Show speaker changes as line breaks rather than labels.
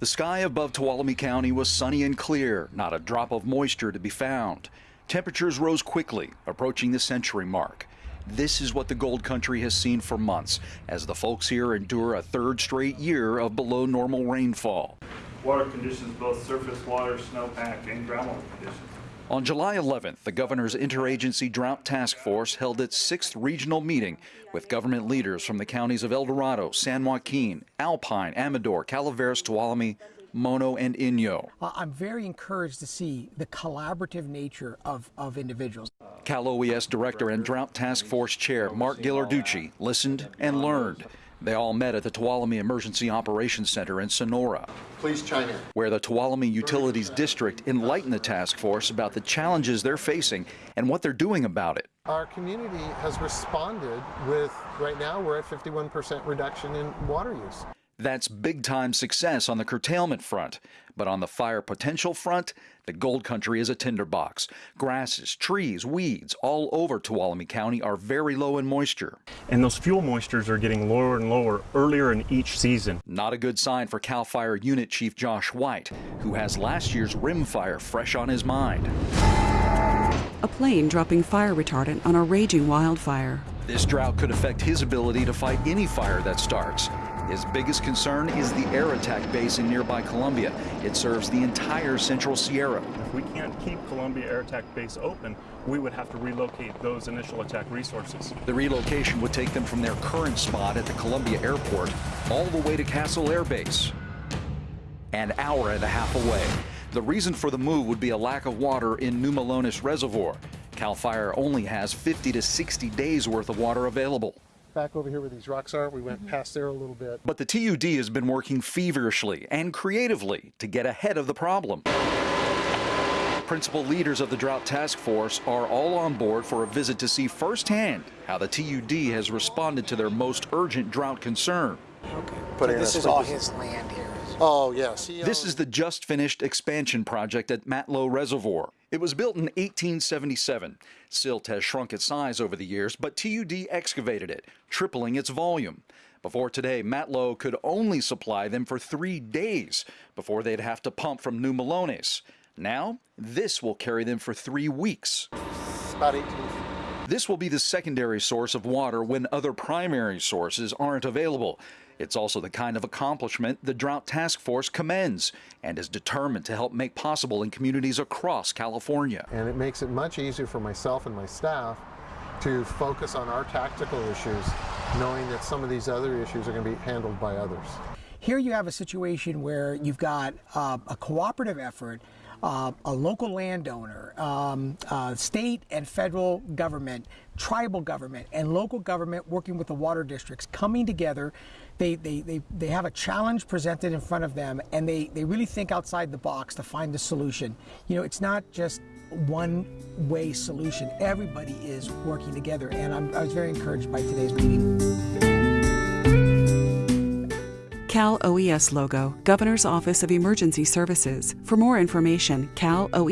The sky above Tuolumne County was sunny and clear, not a drop of moisture to be found. Temperatures rose quickly, approaching the century mark. This is what the Gold Country has seen for months as the folks here endure a third straight year of below normal rainfall.
Water conditions, both surface water, snowpack, and groundwater conditions.
On July 11th, the governor's interagency drought task force held its sixth regional meeting with government leaders from the counties of El Dorado, San Joaquin, Alpine, Amador, Calaveras, Tuolumne, Mono, and Inyo.
I'm very encouraged to see the collaborative nature of, of individuals.
Cal OES Director and Drought Task Force Chair Mark Ghilarducci listened and learned. They all met at the Tuolumne Emergency Operations Center in Sonora.
Please chime in.
Where the Tuolumne Utilities District enlightened the task force about the challenges they're facing and what they're doing about it.
Our community has responded with, right now, we're at 51% reduction in water use.
That's big time success on the curtailment front. But on the fire potential front, the Gold Country is a tinderbox. Grasses, trees, weeds all over Tuolumne County are very low in moisture.
And those fuel moistures are getting lower and lower earlier in each season.
Not a good sign for CAL FIRE Unit Chief Josh White, who has last year's rim fire fresh on his mind.
A plane dropping fire retardant on a raging wildfire.
This drought could affect his ability to fight any fire that starts. His biggest concern is the air attack base in nearby Columbia. It serves the entire Central Sierra.
If we can't keep Columbia Air Attack Base open, we would have to relocate those initial attack resources.
The relocation would take them from their current spot at the Columbia Airport all the way to Castle Air Base, an hour and a half away. The reason for the move would be a lack of water in New Melones Reservoir. CAL FIRE only has 50 to 60 days worth of water available
back over here where these rocks are. We went mm -hmm. past there a little bit.
But the TUD has been working feverishly and creatively to get ahead of the problem. Principal leaders of the Drought Task Force are all on board for a visit to see firsthand how the TUD has responded to their most urgent drought concern.
Okay. So this is all his land here.
Oh, yes.
This is um, the just finished expansion project at Matelot Reservoir. It was built in 1877. Silt has shrunk its size over the years, but TUD excavated it, tripling its volume. Before today, Matelot could only supply them for three days before they'd have to pump from New Melones. Now, this will carry them for three weeks.
About 18
This will be the secondary source of water when other primary sources aren't available. It's also the kind of accomplishment the Drought Task Force commends and is determined to help make possible in communities across California.
And it makes it much easier for myself and my staff to focus on our tactical issues, knowing that some of these other issues are going to be handled by others.
Here you have a situation where you've got uh, a cooperative effort uh, a local landowner, um, uh, state and federal government, tribal government, and local government working with the water districts coming together. They, they, they, they have a challenge presented in front of them and they, they really think outside the box to find the solution. You know, it's not just one way solution. Everybody is working together and I'm, I was very encouraged by today's meeting.
Cal OES logo, Governor's Office of Emergency Services. For more information, caloes.ca.gov.